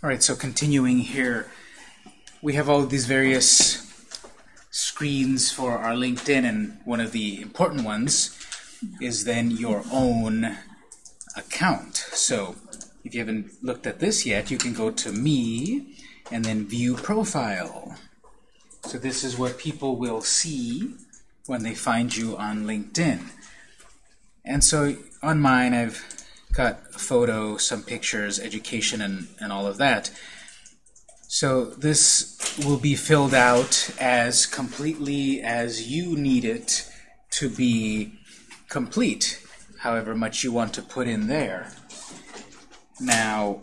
All right, so continuing here, we have all these various screens for our LinkedIn, and one of the important ones is then your own account. So if you haven't looked at this yet, you can go to Me, and then View Profile. So this is what people will see when they find you on LinkedIn. And so on mine, I've got a photo, some pictures, education, and, and all of that. So this will be filled out as completely as you need it to be complete, however much you want to put in there. Now,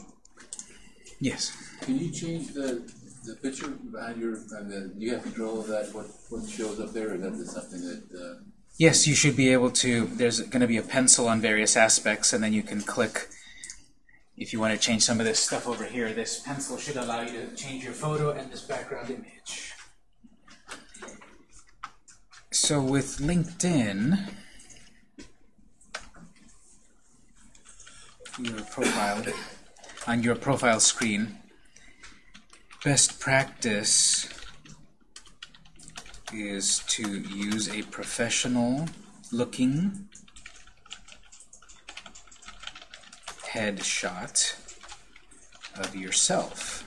yes? Can you change the, the picture behind your, and the, you have control of that, what, what shows up there, or is that something that, uh, Yes, you should be able to. There's going to be a pencil on various aspects, and then you can click. If you want to change some of this stuff over here, this pencil should allow you to change your photo and this background image. So with LinkedIn, your profile on your profile screen, best practice is to use a professional looking headshot of yourself.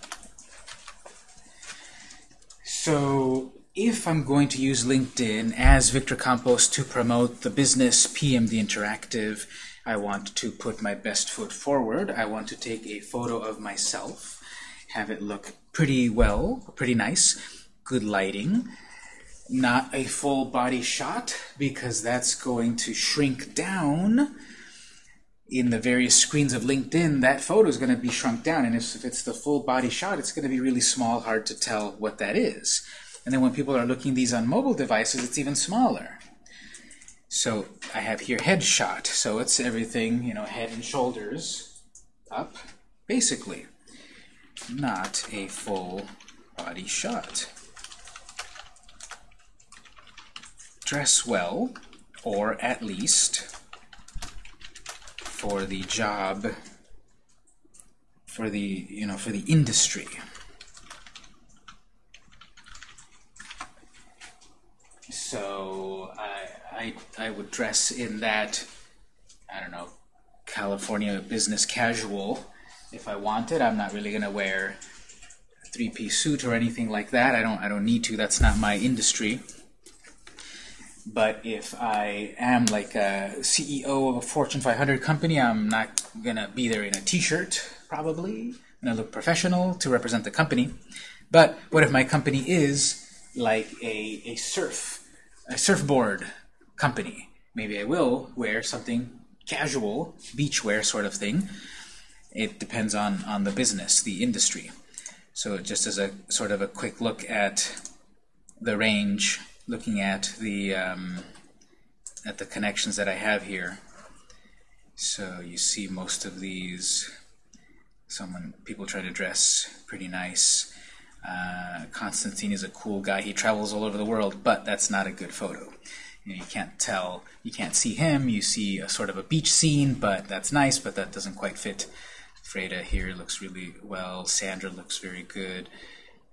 So if I'm going to use LinkedIn as Victor Campos to promote the business PMD Interactive, I want to put my best foot forward. I want to take a photo of myself, have it look pretty well, pretty nice, good lighting, not a full body shot because that's going to shrink down. In the various screens of LinkedIn that photo is going to be shrunk down and if, it's the full body shot it's going to be really small hard to tell what that is. And then when people are looking these on mobile devices it's even smaller. So I have here headshot so it's everything you know head and shoulders up basically. Not a full body shot dress well, or at least for the job, for the, you know, for the industry. So I, I, I would dress in that, I don't know, California business casual if I wanted. I'm not really going to wear a three-piece suit or anything like that. I don't, I don't need to. That's not my industry. But if I am like a CEO of a Fortune 500 company, I'm not going to be there in a t-shirt, probably. To look professional to represent the company. But what if my company is like a, a surf, a surfboard company? Maybe I will wear something casual, beachwear sort of thing. It depends on, on the business, the industry. So just as a sort of a quick look at the range looking at the um, at the connections that I have here. So you see most of these. Someone people try to dress pretty nice. Uh, Constantine is a cool guy. He travels all over the world, but that's not a good photo. You, know, you can't tell. You can't see him. You see a sort of a beach scene, but that's nice, but that doesn't quite fit. Freda here looks really well. Sandra looks very good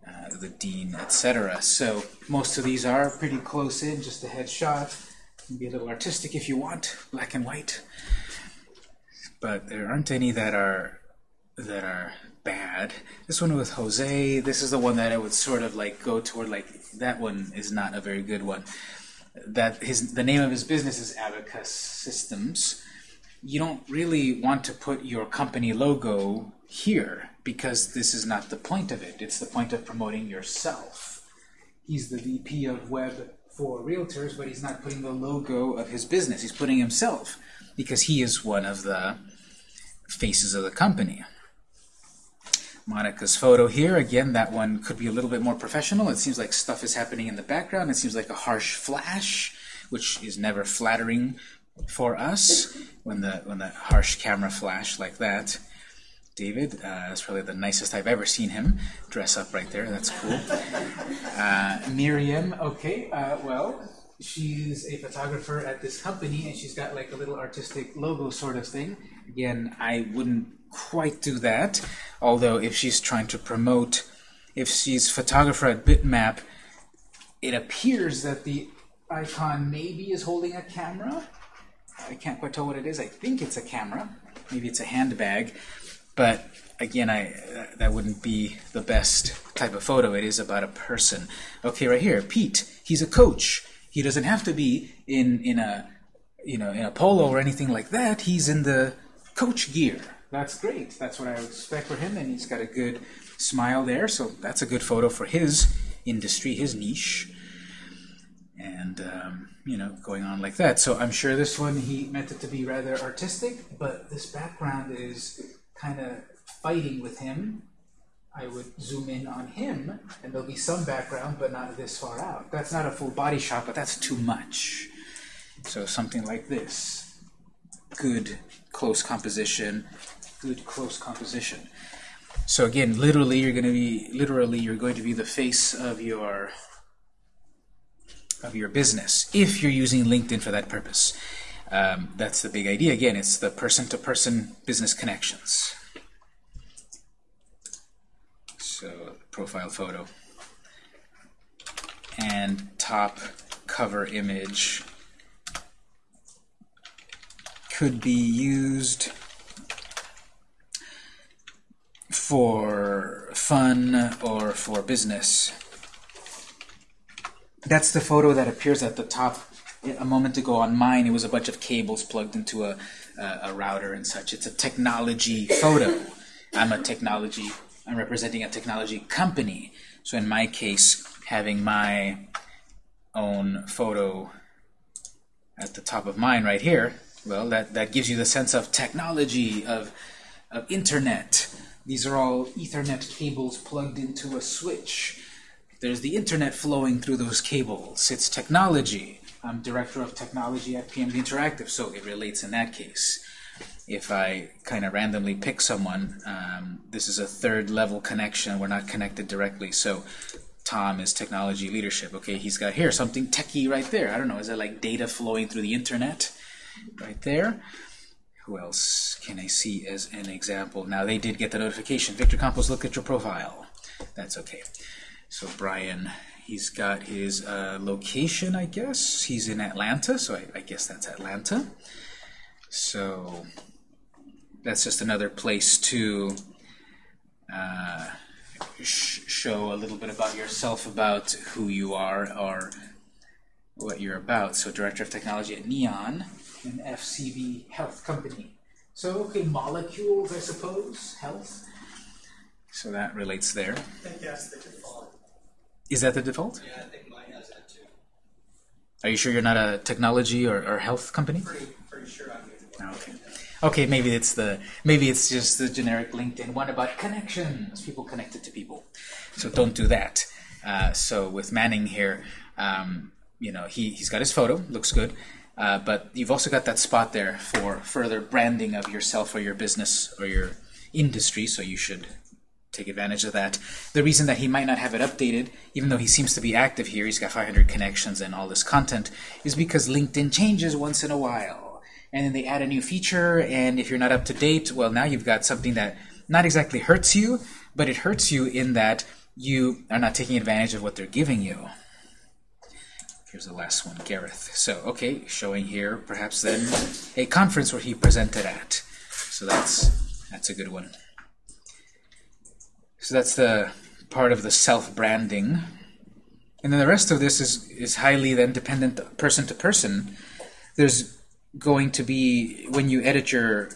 uh, the dean, etc. So most of these are pretty close in, just a headshot. Be a little artistic if you want, black and white. But there aren't any that are that are bad. This one with Jose, this is the one that I would sort of like go toward like that one is not a very good one. That his the name of his business is Abacus Systems. You don't really want to put your company logo here because this is not the point of it. It's the point of promoting yourself. He's the VP of web for realtors, but he's not putting the logo of his business. He's putting himself because he is one of the faces of the company. Monica's photo here, again, that one could be a little bit more professional. It seems like stuff is happening in the background. It seems like a harsh flash, which is never flattering for us when the when the harsh camera flash like that. David. Uh, that's probably the nicest I've ever seen him dress up right there. That's cool. Uh, Miriam, okay, uh, well, she's a photographer at this company, and she's got like a little artistic logo sort of thing. Again, I wouldn't quite do that, Although if she's trying to promote, if she's photographer at Bitmap, it appears that the icon maybe is holding a camera. I can't quite tell what it is. I think it's a camera. Maybe it's a handbag. But again, I that wouldn't be the best type of photo. It is about a person. Okay, right here, Pete. He's a coach. He doesn't have to be in in a you know in a polo or anything like that. He's in the coach gear. That's great. That's what I would expect for him, and he's got a good smile there. So that's a good photo for his industry, his niche and um, you know going on like that so I'm sure this one he meant it to be rather artistic but this background is kind of fighting with him I would zoom in on him and there'll be some background but not this far out. That's not a full body shot but that's too much. So something like this. Good close composition. Good close composition. So again literally you're going to be literally you're going to be the face of your of your business if you're using LinkedIn for that purpose. Um, that's the big idea. Again, it's the person-to-person -person business connections. So profile photo and top cover image could be used for fun or for business. That's the photo that appears at the top a moment ago on mine. It was a bunch of cables plugged into a, a, a router and such. It's a technology photo. I'm a technology, I'm representing a technology company. So in my case, having my own photo at the top of mine right here, well, that, that gives you the sense of technology, of, of internet. These are all Ethernet cables plugged into a switch. There's the internet flowing through those cables. It's technology. I'm director of technology at PMD Interactive, so it relates in that case. If I kind of randomly pick someone, um, this is a third level connection. We're not connected directly, so Tom is technology leadership. Okay, he's got here something techie right there. I don't know, is that like data flowing through the internet right there? Who else can I see as an example? Now they did get the notification. Victor Campos, look at your profile. That's okay. So Brian, he's got his uh, location, I guess. He's in Atlanta, so I, I guess that's Atlanta. So that's just another place to uh, sh show a little bit about yourself, about who you are, or what you're about. So Director of Technology at Neon, an FCB health company. So, okay, molecules, I suppose, health. So that relates there. I think that's the default. Is that the default? Yeah, I think mine has that too. Are you sure you're not a technology or, or health company? Pretty, pretty sure I'm oh, Okay. Okay, maybe it's the maybe it's just the generic LinkedIn one about connections, people connected to people. So don't do that. Uh, so with Manning here, um, you know, he he's got his photo, looks good, uh, but you've also got that spot there for further branding of yourself or your business or your industry. So you should take advantage of that. The reason that he might not have it updated, even though he seems to be active here, he's got 500 connections and all this content, is because LinkedIn changes once in a while. And then they add a new feature, and if you're not up to date, well, now you've got something that not exactly hurts you, but it hurts you in that you are not taking advantage of what they're giving you. Here's the last one, Gareth. So, okay, showing here perhaps then a conference where he presented at. So that's that's a good one. So that's the part of the self-branding. And then the rest of this is, is highly then dependent person to person. There's going to be, when you edit your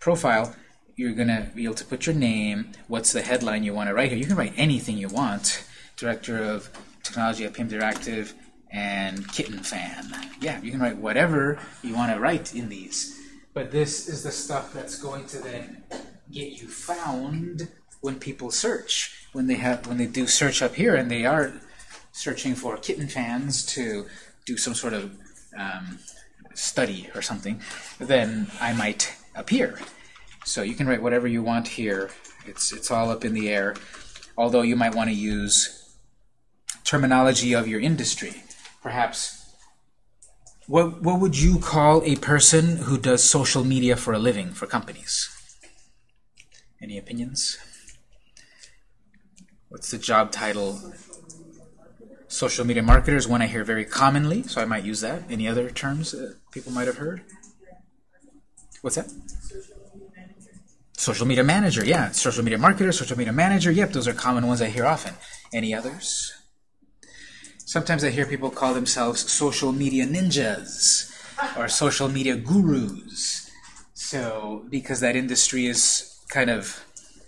profile, you're going to be able to put your name, what's the headline you want to write here. You can write anything you want. Director of Technology at PM Interactive and Kitten Fan. Yeah, you can write whatever you want to write in these. But this is the stuff that's going to then get you found when people search, when they have when they do search up here and they are searching for kitten fans to do some sort of um, study or something, then I might appear. So you can write whatever you want here. It's it's all up in the air. Although you might want to use terminology of your industry. Perhaps what what would you call a person who does social media for a living for companies? Any opinions? What's the job title? Social media marketer is one I hear very commonly, so I might use that. Any other terms that people might have heard? What's that? Social media manager, yeah. Social media marketer, social media manager, yep, those are common ones I hear often. Any others? Sometimes I hear people call themselves social media ninjas or social media gurus. So, because that industry is kind of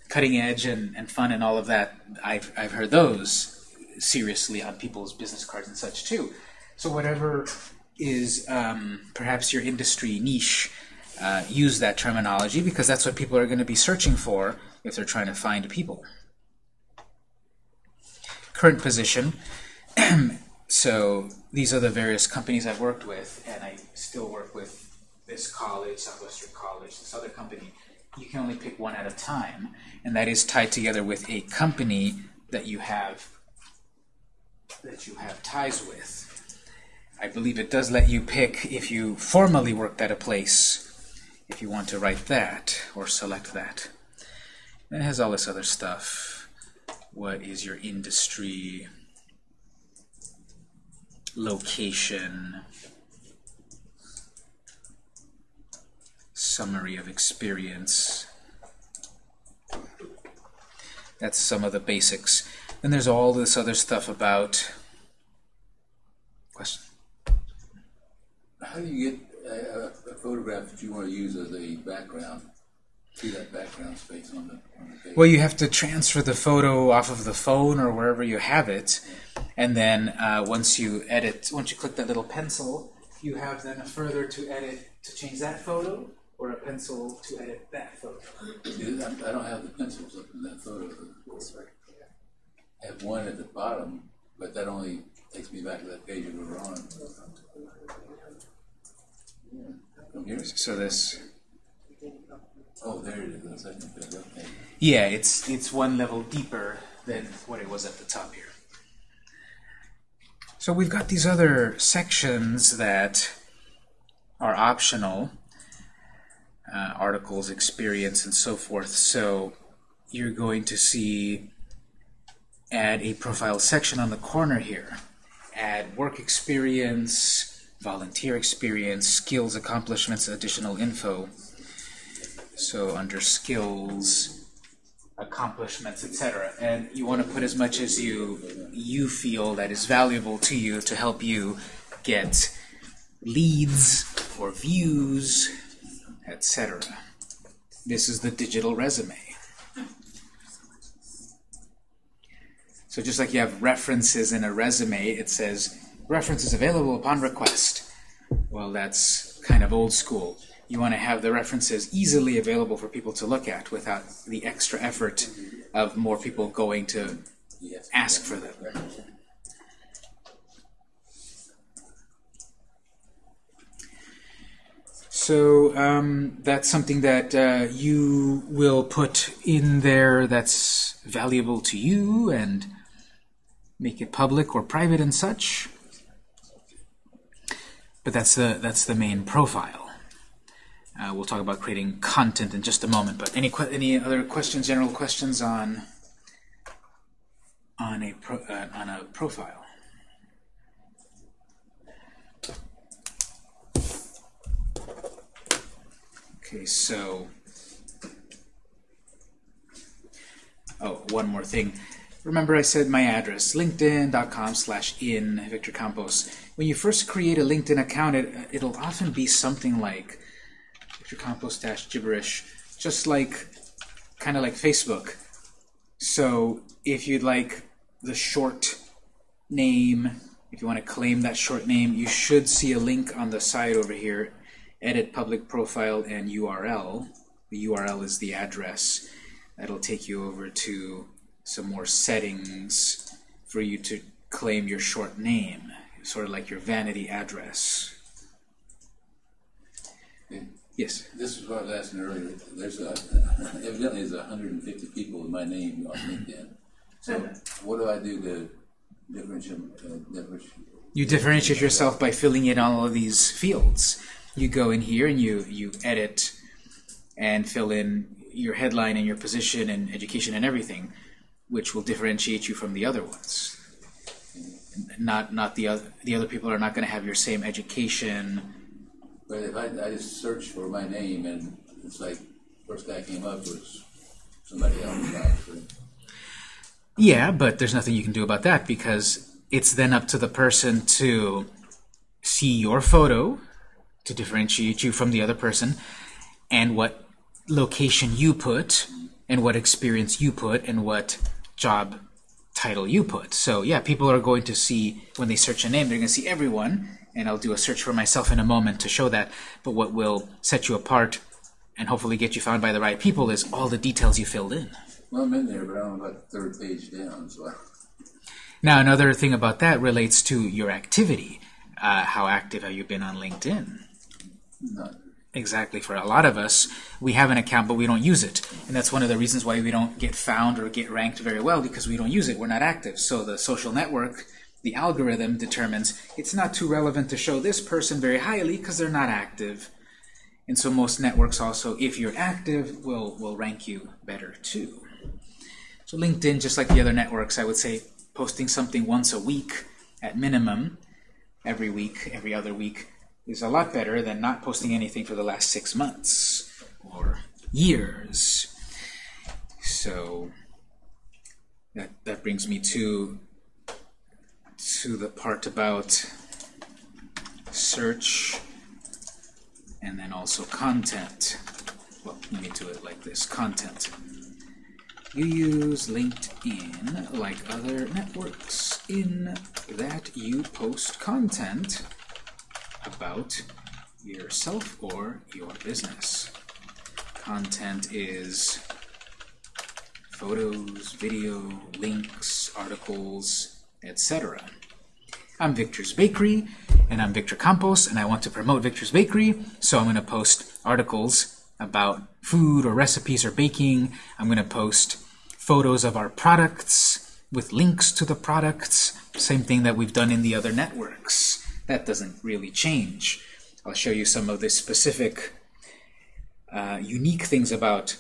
cutting edge and, and fun and all of that, I've, I've heard those seriously on people's business cards and such too. So, whatever is um, perhaps your industry niche, uh, use that terminology because that's what people are going to be searching for if they're trying to find people. Current position. so these are the various companies I've worked with, and I still work with this college, Southwestern College, this other company. You can only pick one at a time, and that is tied together with a company that you have that you have ties with. I believe it does let you pick if you formally worked at a place if you want to write that or select that. And it has all this other stuff. What is your industry? Location. Summary of experience. That's some of the basics. Then there's all this other stuff about question. How do you get a, a, a photograph that you want to use as a background to that background space on the, on the page? Well, you have to transfer the photo off of the phone or wherever you have it, and then uh, once you edit, once you click that little pencil, you have then a further to edit to change that photo, or a pencil to edit that photo. See, I, I don't have the pencils up in that photo. I have one at the bottom, but that only takes me back to that page we were on. From? So this, Oh, there it is, the second page, okay. yeah, it's it's one level deeper than what it was at the top here. So we've got these other sections that are optional, uh, articles, experience, and so forth. So you're going to see add a profile section on the corner here. Add work experience, volunteer experience, skills, accomplishments, additional info. So under skills, accomplishments, etc. And you want to put as much as you you feel that is valuable to you to help you get leads or views, etc. This is the digital resume. So just like you have references in a resume, it says references available upon request. Well, that's kind of old school. You want to have the references easily available for people to look at without the extra effort of more people going to ask for them. So um, that's something that uh, you will put in there that's valuable to you and make it public or private and such. But that's the that's the main profile. Uh, we'll talk about creating content in just a moment. But any any other questions, general questions on on a pro, uh, on a profile? Okay, so oh, one more thing. Remember I said my address, linkedin.com slash in Victor Campos. When you first create a LinkedIn account, it, it'll often be something like Victor Campos dash gibberish, just like, kind of like Facebook. So if you'd like the short name, if you want to claim that short name, you should see a link on the side over here, edit public profile and URL. The URL is the address. That'll take you over to some more settings for you to claim your short name, sort of like your vanity address. Yes. This is what I was asking earlier. There's a, evidently there's hundred and fifty people with my name on LinkedIn. So what do I do to differentiate, uh, differentiate? You differentiate yourself by filling in all of these fields. You go in here and you, you edit and fill in your headline and your position and education and everything. which will differentiate you from the other ones. Not not the other the other people are not going to have your same education. But if I, I just search for my name and it's like, first guy came up was somebody else, obviously. Yeah, but there's nothing you can do about that because it's then up to the person to see your photo to differentiate you from the other person and what location you put and what experience you put and what job title you put. So yeah, people are going to see, when they search a name, they're going to see everyone, and I'll do a search for myself in a moment to show that, but what will set you apart and hopefully get you found by the right people is all the details you filled in. Well, I'm in there, but I'm about the third page down, so Now, another thing about that relates to your activity. Uh, how active have you been on LinkedIn? Exactly. For a lot of us, we have an account, but we don't use it. And that's one of the reasons why we don't get found or get ranked very well, because we don't use it. We're not active. So the social network, the algorithm determines it's not too relevant to show this person very highly because they're not active. And so most networks also, if you're active, will, will rank you better too. So LinkedIn, just like the other networks, I would say posting something once a week at minimum, every week, every other week, is a lot better than not posting anything for the last six months or years. So that that brings me to to the part about search and then also content. Well, let me do it like this, content. You use LinkedIn like other networks in that you post content about yourself or your business. Content is photos, video, links, articles, etc. I'm Victor's Bakery, and I'm Victor Campos, and I want to promote Victor's Bakery, so I'm going to post articles about food or recipes or baking. I'm going to post photos of our products with links to the products, same thing that we've done in the other networks. That doesn't really change. I'll show you some of the specific uh, unique things about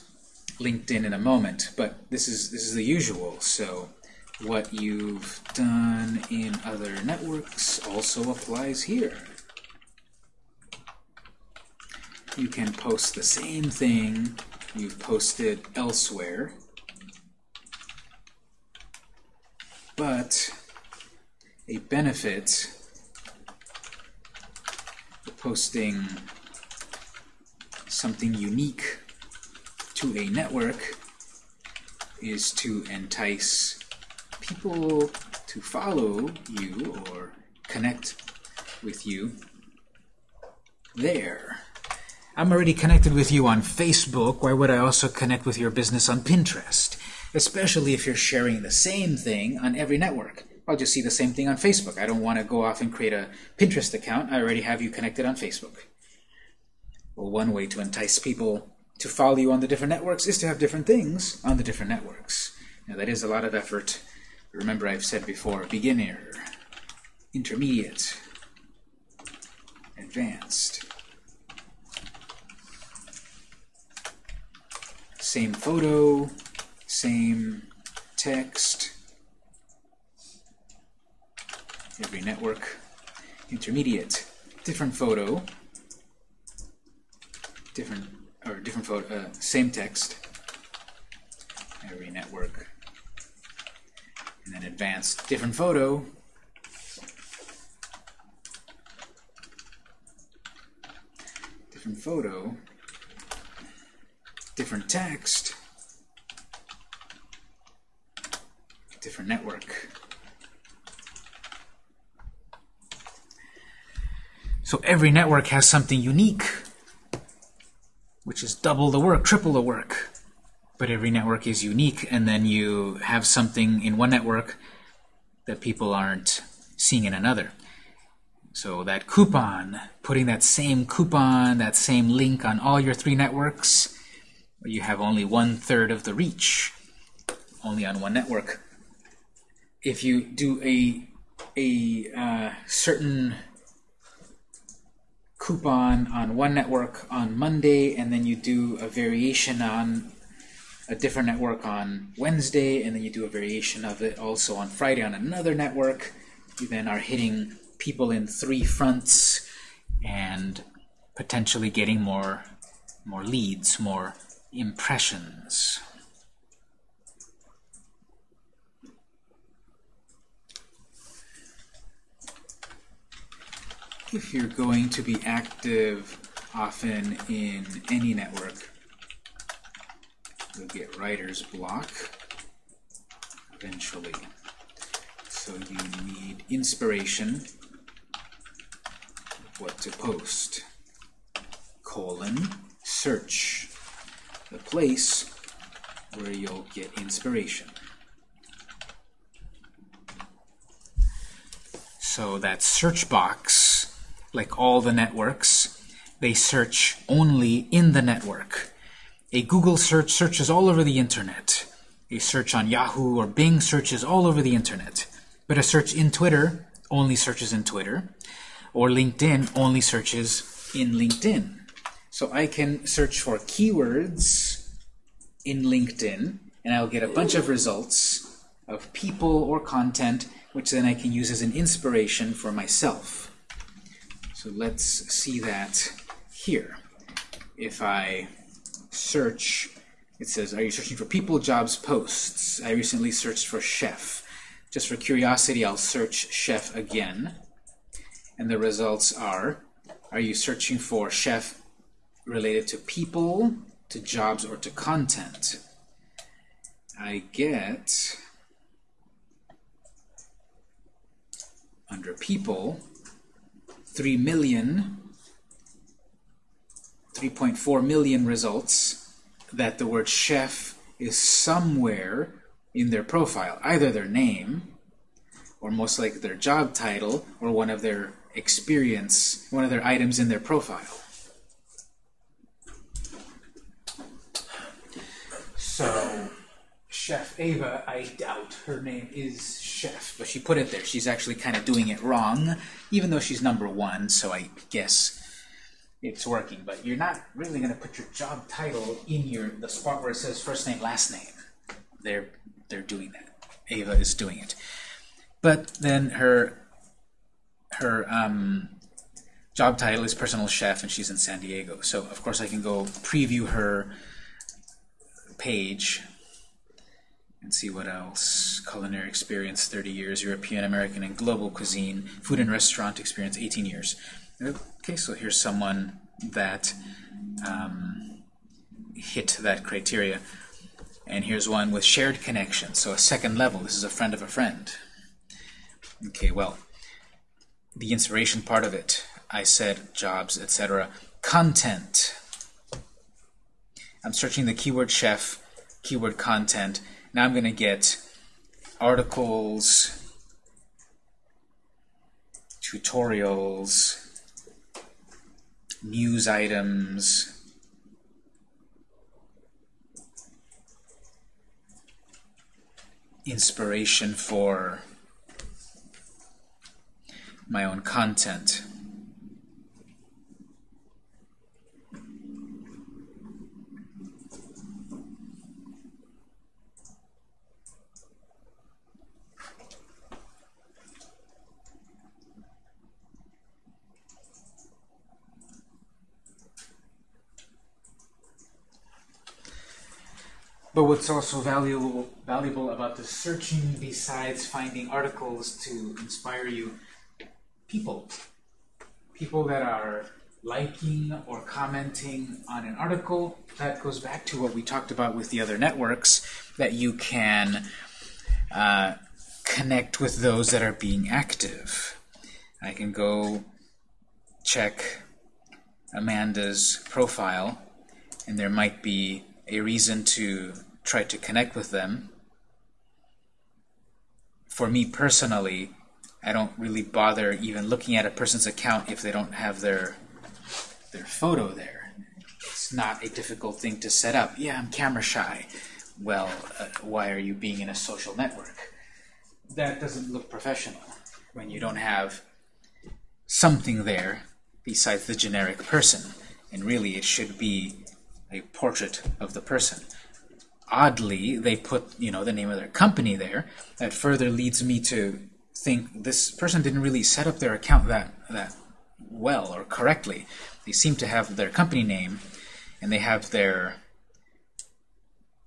LinkedIn in a moment, but this is this is the usual. So what you've done in other networks also applies here. You can post the same thing you've posted elsewhere, but a benefit posting something unique to a network is to entice people to follow you or connect with you there. I'm already connected with you on Facebook. Why would I also connect with your business on Pinterest? Especially if you're sharing the same thing on every network. I'll just see the same thing on Facebook. I don't want to go off and create a Pinterest account. I already have you connected on Facebook. Well, one way to entice people to follow you on the different networks is to have different things on the different networks. Now, that is a lot of effort. Remember, I've said before, beginner, intermediate, advanced. Same photo, same text, every network. Intermediate, different photo, different or different photo, uh, same text. Every network, and then advanced, different photo. Different photo, different text, different network. So every network has something unique, which is double the work, triple the work. But every network is unique, and then you have something in one network that people aren't seeing in another. So that coupon, putting that same coupon, that same link on all your three networks, you have only one third of the reach, only on one network. If you do a a uh, certain coupon on one network on Monday, and then you do a variation on a different network on Wednesday, and then you do a variation of it also on Friday on another network. You then are hitting people in three fronts and potentially getting more, more leads, more impressions. If you're going to be active often in any network, you'll get writer's block eventually. So you need inspiration what to post. Colon, search, the place where you'll get inspiration. So that search box, like all the networks, they search only in the network. A Google search searches all over the internet. A search on Yahoo or Bing searches all over the internet. But a search in Twitter only searches in Twitter. Or LinkedIn only searches in LinkedIn. So I can search for keywords in LinkedIn, and I'll get a bunch of results of people or content, which then I can use as an inspiration for myself. So let's see that here. If I search, it says, are you searching for people, jobs, posts? I recently searched for chef. Just for curiosity, I'll search chef again. And the results are, are you searching for chef related to people, to jobs, or to content? I get, under people, 3 million 3.4 million results that the word chef is somewhere in their profile, either their name, or most likely their job title, or one of their experience, one of their items in their profile. So, Chef Ava, I doubt her name is Chef, but she put it there. She's actually kind of doing it wrong, even though she's number one, so I guess it's working. But you're not really going to put your job title in your the spot where it says first name, last name. They're they're doing that. Ava is doing it. But then her her um, job title is personal chef, and she's in San Diego. So of course I can go preview her page and see what else. Culinary experience, 30 years. European, American, and global cuisine. Food and restaurant experience, 18 years. Okay, so here's someone that um, hit that criteria. And here's one with shared connection, so a second level. This is a friend of a friend. Okay, well, the inspiration part of it, I said jobs, etc. Content. I'm searching the keyword chef, keyword content. Now I'm going to get articles, tutorials, news items, inspiration for my own content. But what's also valuable, valuable about the searching besides finding articles to inspire you, people. People that are liking or commenting on an article, that goes back to what we talked about with the other networks, that you can uh, connect with those that are being active. I can go check Amanda's profile, and there might be a reason to try to connect with them. For me personally, I don't really bother even looking at a person's account if they don't have their their photo there. It's not a difficult thing to set up. Yeah, I'm camera shy. Well, uh, why are you being in a social network? That doesn't look professional when you don't have something there besides the generic person. And really, it should be a portrait of the person. oddly, they put you know the name of their company there. That further leads me to think this person didn't really set up their account that that well or correctly. They seem to have their company name, and they have their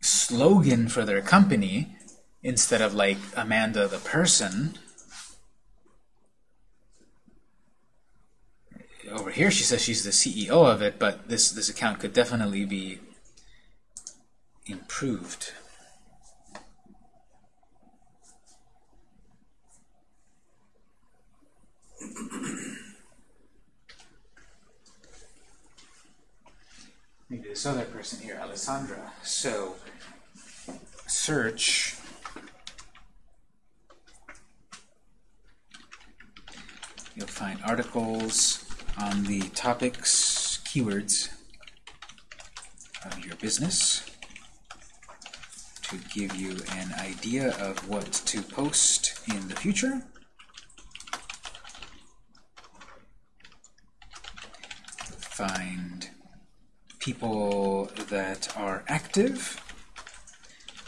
slogan for their company instead of like Amanda the person. Over here she says she's the CEO of it, but this, this account could definitely be improved. Maybe this other person here, Alessandra. So, search you'll find articles on the topics, keywords of your business to give you an idea of what to post in the future. Find people that are active,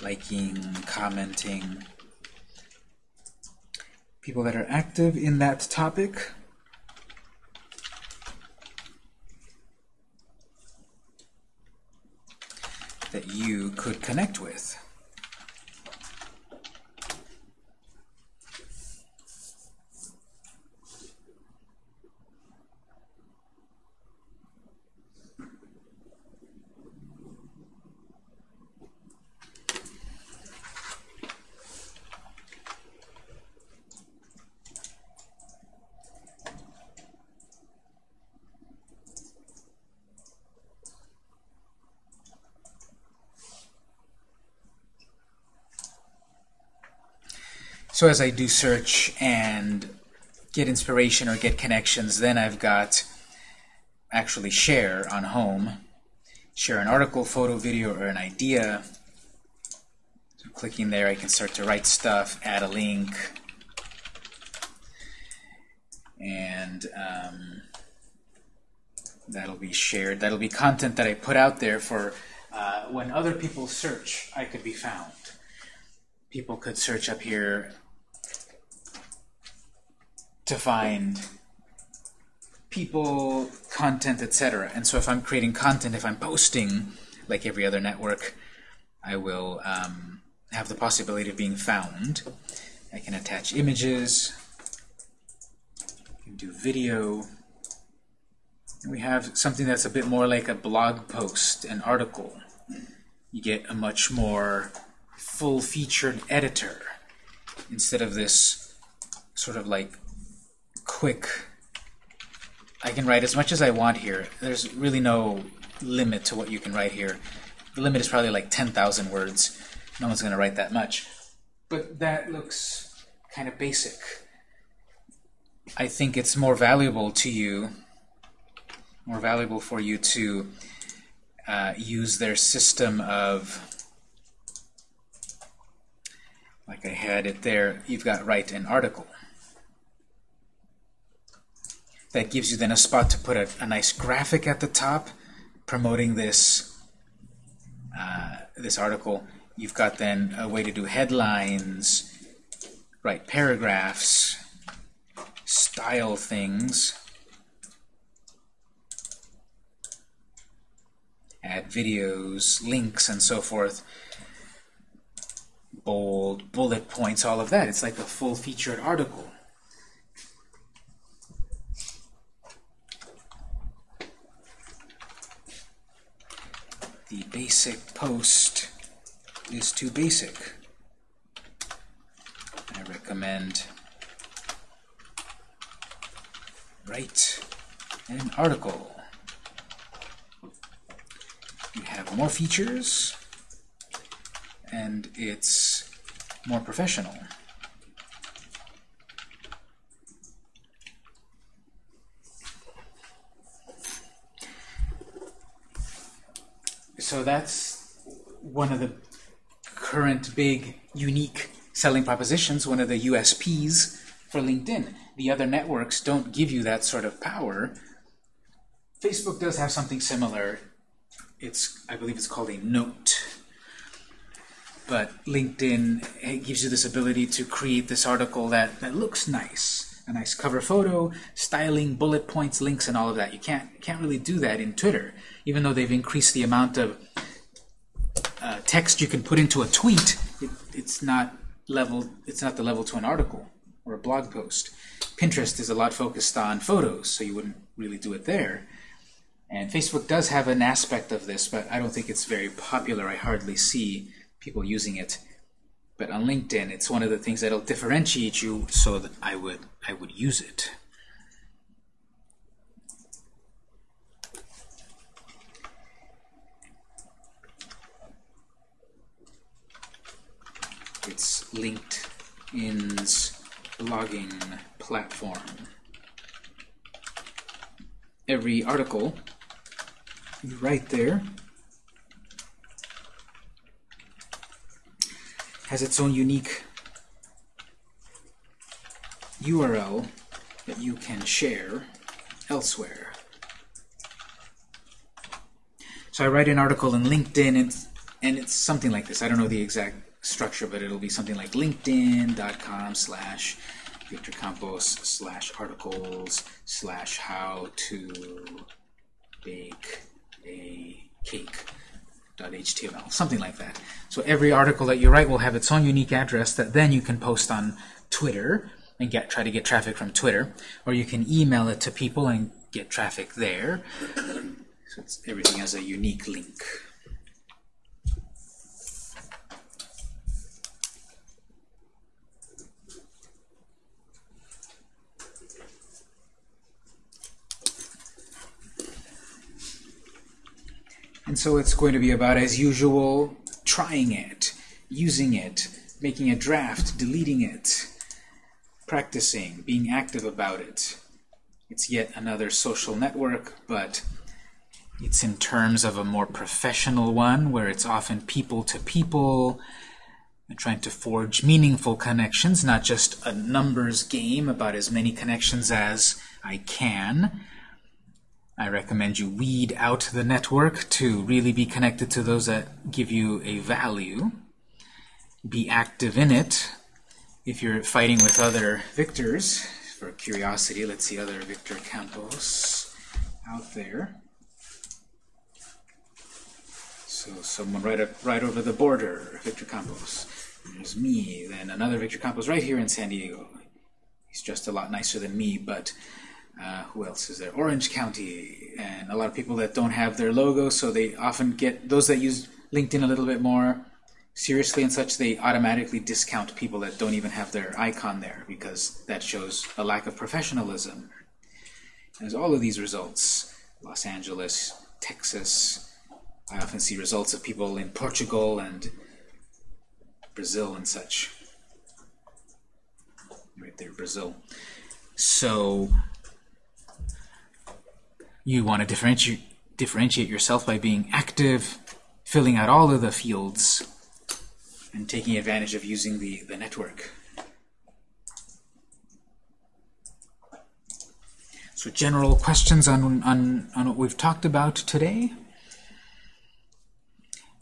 liking, commenting, people that are active in that topic. That you could connect with. So as I do search and get inspiration or get connections, then I've got actually share on home, share an article, photo, video, or an idea. So clicking there, I can start to write stuff, add a link, and um, that'll be shared. That'll be content that I put out there for uh, when other people search, I could be found. People could search up here to find people, content, etc. And so if I'm creating content, if I'm posting, like every other network, I will um, have the possibility of being found. I can attach images, can do video, and we have something that's a bit more like a blog post, an article. You get a much more full-featured editor instead of this sort of like quick I can write as much as I want here. There's really no limit to what you can write here. The limit is probably like 10,000 words. No one's going to write that much. But that looks kind of basic. I think it's more valuable to you, more valuable for you to uh, use their system of, like I had it there, you've got write an article that gives you then a spot to put a, a nice graphic at the top promoting this uh, this article. You've got then a way to do headlines, write paragraphs, style things, add videos, links, and so forth, bold, bullet points, all of that. It's like a full-featured article. The basic post is too basic. I recommend write an article. You have more features and it's more professional. So that's one of the current big unique selling propositions, one of the USPs for LinkedIn. The other networks don't give you that sort of power. Facebook does have something similar. It's, I believe it's called a note. but LinkedIn gives you this ability to create this article that, that looks nice. A nice cover photo, styling, bullet points, links, and all of that. You can't, can't really do that in Twitter, even though they've increased the amount of text you can put into a tweet. It, it's not level. It's not the level to an article or a blog post. Pinterest is a lot focused on photos, so you wouldn't really do it there. And Facebook does have an aspect of this, but I don't think it's very popular. I hardly see people using it. But on LinkedIn, it's one of the things that'll differentiate you, so that I would I would use it. It's LinkedIn's blogging platform. Every article you write there has its own unique URL that you can share elsewhere. So I write an article in LinkedIn, and, and it's something like this. I don't know the exact structure, but it'll be something like linkedin.com slash Victor Campos slash articles slash how to bake a cake .html, something like that. So every article that you write will have its own unique address that then you can post on Twitter and get try to get traffic from Twitter, or you can email it to people and get traffic there. So everything has a unique link. And so it's going to be about, as usual, trying it, using it, making a draft, deleting it, practicing, being active about it. It's yet another social network, but it's in terms of a more professional one, where it's often people to people, and trying to forge meaningful connections, not just a numbers game about as many connections as I can. I recommend you weed out the network to really be connected to those that give you a value. Be active in it. If you're fighting with other victors, for curiosity, let's see other Victor Campos out there. So someone right up, right over the border, Victor Campos. There's me, then another Victor Campos right here in San Diego. He's just a lot nicer than me, but uh, who else is there? Orange County, and a lot of people that don't have their logo, so they often get those that use LinkedIn a little bit more seriously and such. They automatically discount people that don't even have their icon there because that shows a lack of professionalism. There's all of these results: Los Angeles, Texas. I often see results of people in Portugal and Brazil and such. Right there, Brazil. So you want to differentiate, differentiate yourself by being active, filling out all of the fields, and taking advantage of using the, the network. So general questions on, on, on what we've talked about today?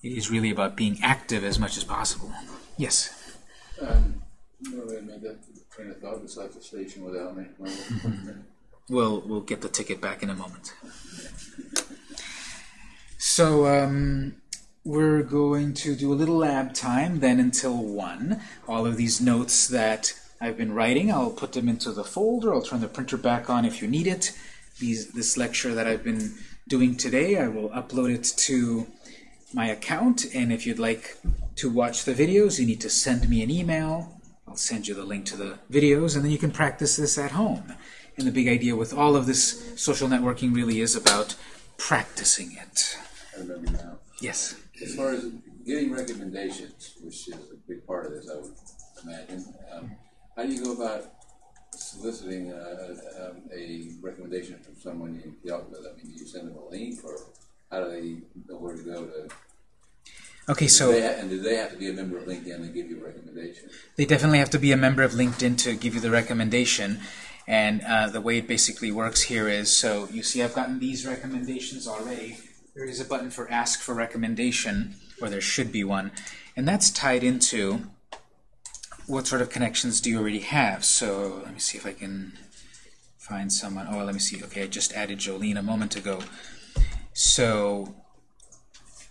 It is really about being active as much as possible. Yes? Um, no, I made that train of thought. It's like the station without me. We'll, we'll get the ticket back in a moment. So um, we're going to do a little lab time, then until 1. All of these notes that I've been writing, I'll put them into the folder. I'll turn the printer back on if you need it. These, this lecture that I've been doing today, I will upload it to my account. And if you'd like to watch the videos, you need to send me an email. I'll send you the link to the videos, and then you can practice this at home. And the big idea with all of this social networking really is about practicing it. I remember now. Yes? As far as getting recommendations, which is a big part of this, I would imagine, um, how do you go about soliciting uh, um, a recommendation from someone you dealt with? I mean, do you send them a link, or how do they know where to go to? Okay, so they and do they have to be a member of LinkedIn and give you a recommendation? they definitely have to be a member of LinkedIn to give you the recommendation. And uh, the way it basically works here is, so you see I've gotten these recommendations already. There is a button for ask for recommendation, or there should be one. And that's tied into what sort of connections do you already have. So let me see if I can find someone. Oh, let me see. Okay, I just added Jolene a moment ago. So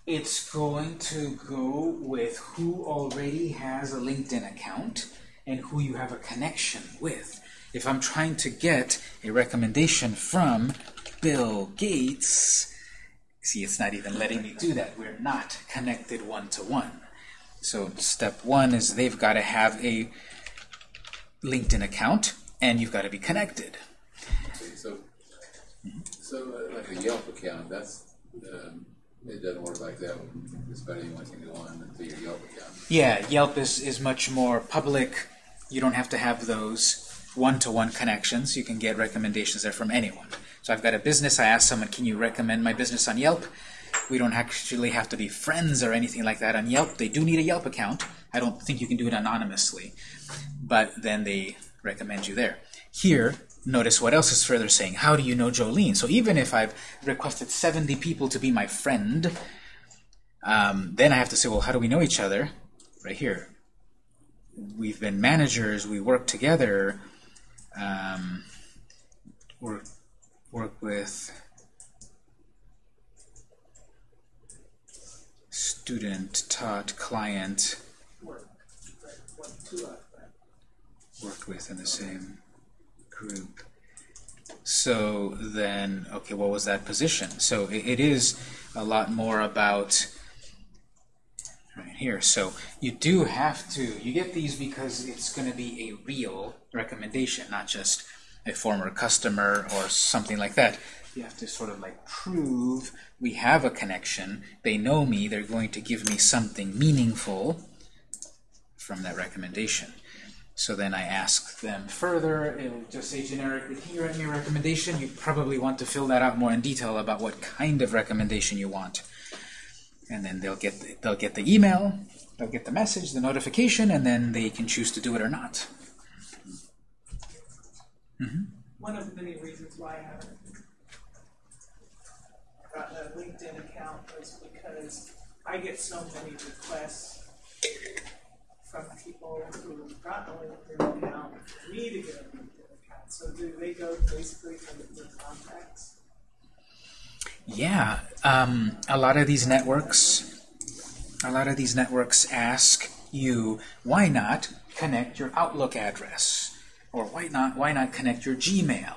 it's going to go with who already has a LinkedIn account and who you have a connection with. If I'm trying to get a recommendation from Bill Gates, see, it's not even letting me do that. We're not connected one-to-one. So step one is they've got to have a LinkedIn account, and you've got to be connected. So, so uh, like a Yelp account, that's, um, it doesn't work like that. Just about anyone can go on to your Yelp account. Yeah, Yelp is, is much more public. You don't have to have those one-to-one connections. You can get recommendations there from anyone. So I've got a business. I ask someone, can you recommend my business on Yelp? We don't actually have to be friends or anything like that on Yelp. They do need a Yelp account. I don't think you can do it anonymously. But then they recommend you there. Here, notice what else is further saying. How do you know Jolene? So even if I've requested 70 people to be my friend, um, then I have to say, well, how do we know each other? Right here. We've been managers. We work together. Um, work, work with student, taught, client, worked with in the same group. So then, okay, what was that position? So it, it is a lot more about here. So you do have to, you get these because it's going to be a real recommendation, not just a former customer or something like that. You have to sort of like prove we have a connection. They know me. They're going to give me something meaningful from that recommendation. So then I ask them further. It'll just say generically, can you write me a recommendation? You probably want to fill that out more in detail about what kind of recommendation you want. And then they'll get the, they'll get the email, they'll get the message, the notification, and then they can choose to do it or not. Mm-hmm. One of the many reasons why I haven't gotten a LinkedIn account was because I get so many requests from people who've gotten a LinkedIn account, for me to get a LinkedIn account. So do they go basically to the contacts? Yeah, um, a lot of these networks, a lot of these networks ask you, why not connect your Outlook address? Or why not, why not connect your Gmail?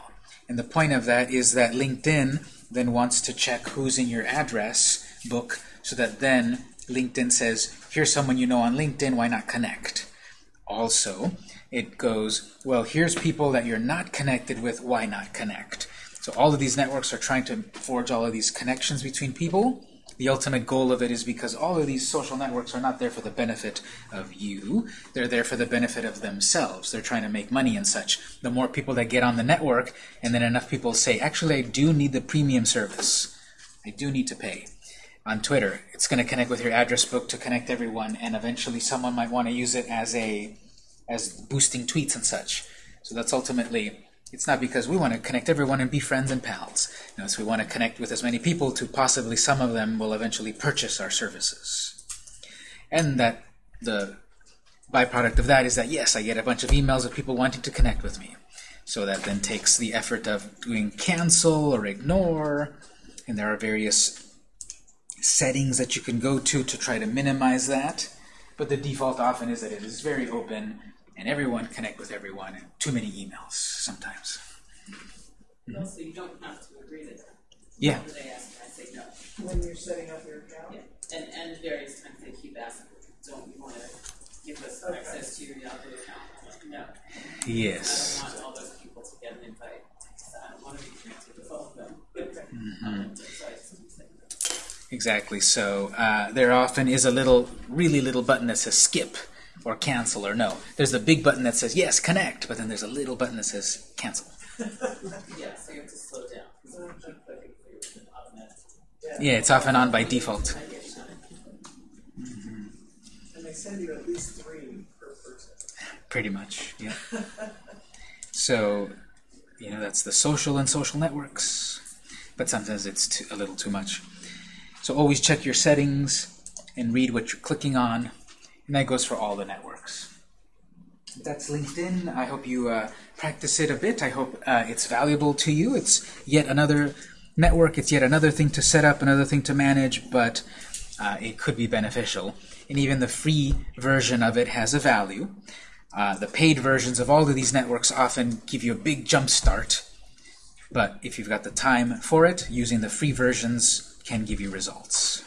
And the point of that is that LinkedIn then wants to check who's in your address book so that then LinkedIn says, here's someone you know on LinkedIn, why not connect? Also, it goes, well, here's people that you're not connected with, why not connect? So all of these networks are trying to forge all of these connections between people. The ultimate goal of it is because all of these social networks are not there for the benefit of you. They're there for the benefit of themselves. They're trying to make money and such. The more people that get on the network, and then enough people say, actually, I do need the premium service. I do need to pay. On Twitter, it's going to connect with your address book to connect everyone, and eventually someone might want to use it as a as boosting tweets and such. So that's ultimately it's not because we want to connect everyone and be friends and pals. No, it's we want to connect with as many people to possibly some of them will eventually purchase our services. And that the byproduct of that is that yes, I get a bunch of emails of people wanting to connect with me. So that then takes the effort of doing cancel or ignore, and there are various settings that you can go to to try to minimize that. But the default often is that it is very open and everyone connect with everyone and too many emails sometimes. No, so you don't have to agree to that. Yeah. They ask, I say no. When you're setting up your account? Yeah. And, and various times they keep asking, don't you wanna give us Okay. access to your Yahoo account? I'm like, No. Yes. I don't want all those people to get an invite, because I don't wanna be connected with all of them. So I just say no. Exactly. So uh, there often is a little, really little button that says skip or cancel or no. There's a big button that says yes, connect, but then there's a little button that says cancel. Yeah, so you have to slow down, because if you keep clicking through, it's off automatic. Yeah, it's often on by default. I get. Mm-hmm. And they send you at least three per person. Pretty much, yeah. So, you know, that's the social and social networks. But sometimes it's too, a little too much. So always check your settings and read what you're clicking on. And that goes for all the networks. That's LinkedIn. I hope you uh, practice it a bit. I hope uh, it's valuable to you. It's yet another network. It's yet another thing to set up, another thing to manage, but uh, it could be beneficial. And even the free version of it has a value. Uh, the paid versions of all of these networks often give you a big jump start. But if you've got the time for it, using the free versions can give you results.